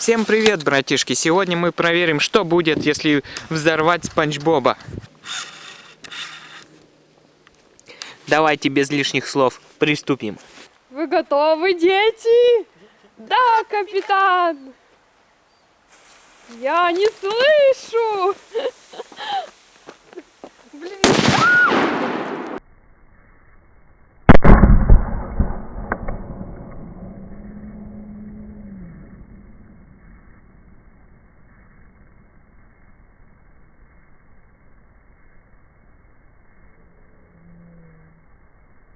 Всем привет, братишки! Сегодня мы проверим, что будет, если взорвать Спанч Боба. Давайте без лишних слов приступим. Вы готовы, дети? Да, капитан! Я не слышу!